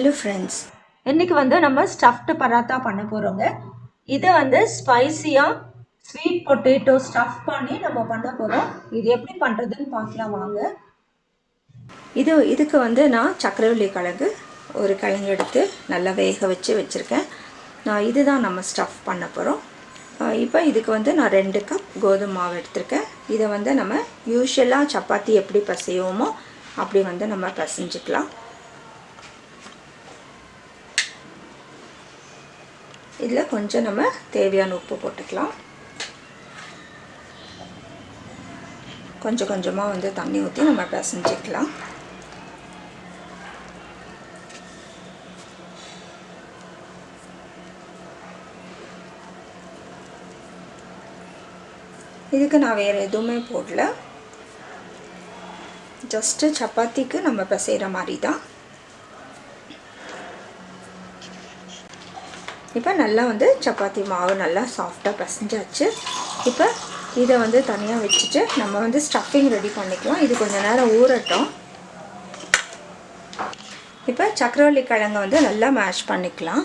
Hello friends இன்றைக்கி வந்து நம்ம ஸ்டஃப்டு பராத்தா பண்ண போகிறோங்க இது வந்து ஸ்பைசியாக ஸ்வீட் பொட்டேட்டோ ஸ்டஃப் பண்ணி நம்ம பண்ண போகிறோம் இது எப்படி பண்ணுறதுன்னு பார்க்கலாம் வாங்க. இது இதுக்கு வந்து நான் சக்கரவள்ளி கிழங்கு ஒரு கிழங்கு எடுத்து நல்லா வேக வச்சு வச்சுருக்கேன். நான் இதுதான் நம்ம ஸ்டஃப் பண்ண போகிறோம் இப்போ இதுக்கு வந்து நான் ரெண்டு கப் கோதுமை மாவு எடுத்திருக்கேன். இதை வந்து நம்ம யூஸ்வலாக சப்பாத்தி எப்படி பசையோமோ அப்படி வந்து நம்ம பசைஞ்சிக்கலாம். இதில் கொஞ்சம் நம்ம தேவையான உப்பு போட்டுக்கலாம். கொஞ்சம் கொஞ்சமாக வந்து தண்ணி ஊற்றி நம்ம பிசைஞ்சிக்கலாம். இதுக்கு நான் வேறு எதுவுமே போடல. ஜஸ்ட்டு சப்பாத்திக்கு நம்ம பிசைகிற மாதிரி தான். இப்போ நல்லா வந்து சப்பாத்தி மாவு நல்லா சாஃப்டாக பசைஞ்சாச்சு. இப்போ இதை வந்து தனியாக வச்சுட்டு நம்ம வந்து ஸ்டஃபிங் ரெடி பண்ணிக்கலாம். இது கொஞ்சம் நேரம் ஊறட்டும். இப்போ சக்கரவள்ளி கிழங்க வந்து நல்லா மேஷ் பண்ணிக்கலாம்.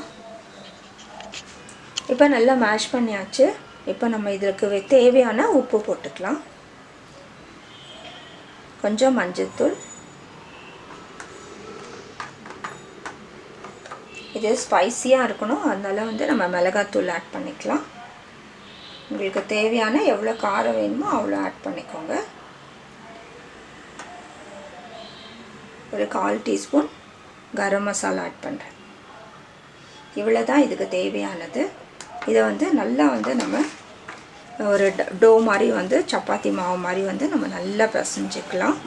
இப்போ நல்லா மேஷ் பண்ணியாச்சு. இப்போ நம்ம இதற்கு தேவையான உப்பு போட்டுக்கலாம். கொஞ்சம் மஞ்சள்தூள் இது ஸ்பைஸியாக இருக்கணும். அதனால் வந்து நம்ம மிளகாத்தூள் ஆட் பண்ணிக்கலாம். உங்களுக்கு தேவையான எவ்வளோ காரம் வேணுமோ அவ்வளோ ஆட் பண்ணிக்கோங்க. ஒரு கால் டீஸ்பூன் கரம் மசாலா ஆட் பண்ணுறேன் இவ்வளோ தான் இதுக்கு தேவையானது. இதை வந்து நல்லா வந்து நம்ம ஒரு டோ மாதிரி வந்து சப்பாத்தி மாவு மாதிரி வந்து நம்ம நல்லா பிசைஞ்சிக்கலாம்.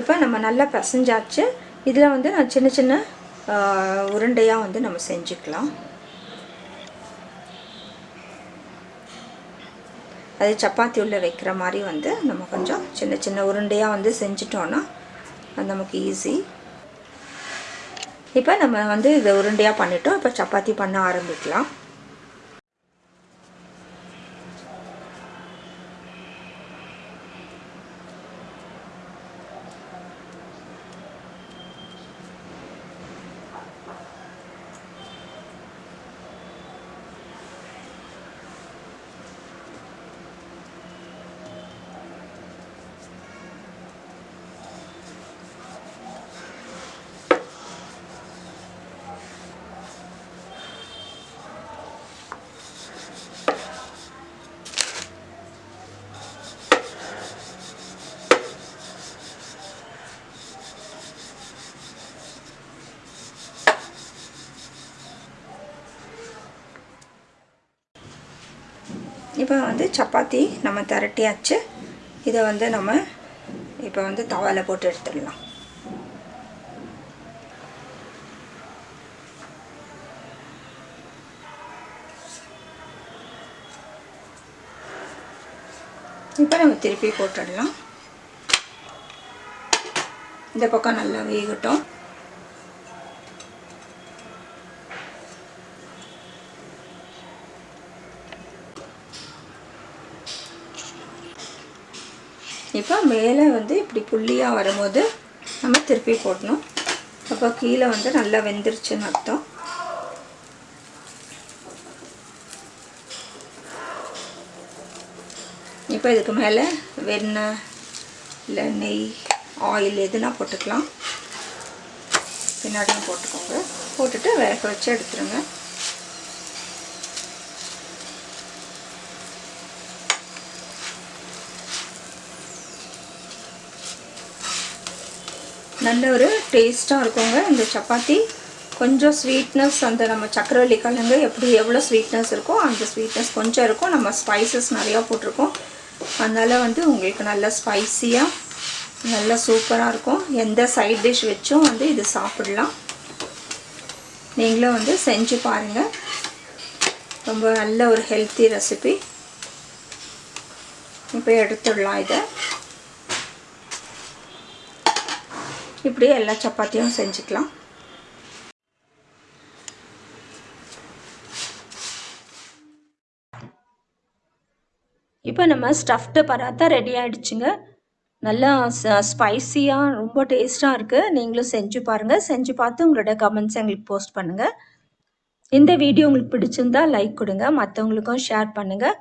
இப்போ நம்ம நல்லா பிசைஞ்சாச்சு. இதில் வந்து நான் சின்ன சின்ன உருண்டையாக வந்து நம்ம செஞ்சுக்கலாம். அது சப்பாத்தி உள்ளே வைக்கிற மாதிரி வந்து நம்ம கொஞ்சம் சின்ன சின்ன உருண்டையாக வந்து செஞ்சிட்டோன்னா அது நமக்கு ஈஸி இப்போ நம்ம வந்து இதை உருண்டையாக பண்ணிட்டோம். இப்போ சப்பாத்தி பண்ண ஆரம்பிக்கலாம். இப்போ வந்து சப்பாத்தி நம்ம திரட்டியாச்சு. இதை வந்து நம்ம இப்போ வந்து தவாவில் போட்டு எடுத்துடலாம். இப்போ நம்ம திருப்பி போட்டுடலாம். இந்த பக்கம் நல்லா வேகட்டும். இப்போ மேலே வந்து இப்படி புள்ளியாக வரும்போது நம்ம திருப்பி போடணும். அப்போ கீழே வந்து நல்லா வெந்துருச்சுன்னு அர்த்தம். இப்போ இதுக்கு மேலே வெண்ணெய் இல்லை நெய் ஆயில் எதுனா போட்டுக்கலாம். பின்னாடியும் போட்டுக்கோங்க. போட்டுட்டு வேக வச்சு எடுத்துருங்க. நல்ல ஒரு டேஸ்ட்டாக இருக்குங்க. இந்த சப்பாத்தி. கொஞ்சம் ஸ்வீட்னஸ் அந்த நம்ம சக்கரவள்ளி கிழங்கு எப்படி எவ்வளோ ஸ்வீட்னஸ் இருக்கோ அந்த ஸ்வீட்னஸ் கொஞ்சம் இருக்கும். நம்ம ஸ்பைசஸ் நிறையா போட்டிருக்கோம். அதனால் வந்து உங்களுக்கு நல்ல ஸ்பைஸியாக நல்லா சூப்பராக இருக்கும். எந்த சைட் டிஷ் வச்சும் வந்து இது சாப்பிடலாம். நீங்களும் வந்து செஞ்சு பாருங்கள் ரொம்ப நல்ல ஒரு ஹெல்த்தி ரெசிபி இப்போ எடுத்துடலாம் இதை. இப்படியே எல்லா சப்பாத்தியும் செஞ்சுக்கலாம். இப்போ நம்ம ஸ்டஃப்டு பராத்தா ரெடி ஆகிடுச்சுங்க நல்லா ஸ்பைஸியாக ரொம்ப டேஸ்ட்டாக இருக்குது நீங்களும் செஞ்சு பாருங்கள் செஞ்சு பார்த்து உங்களோட கமெண்ட்ஸ் எங்களுக்கு போஸ்ட் பண்ணுங்கள் இந்த வீடியோ உங்களுக்கு பிடிச்சிருந்தா லைக் கொடுங்க. மற்றவங்களுக்கும் ஷேர் பண்ணுங்கள்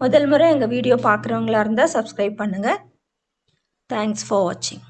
முதல் முறை எங்கள் வீடியோ பார்க்குறவங்களா இருந்தால் சப்ஸ்கிரைப் பண்ணுங்கள் தேங்க்ஸ் ஃபார் வாட்சிங்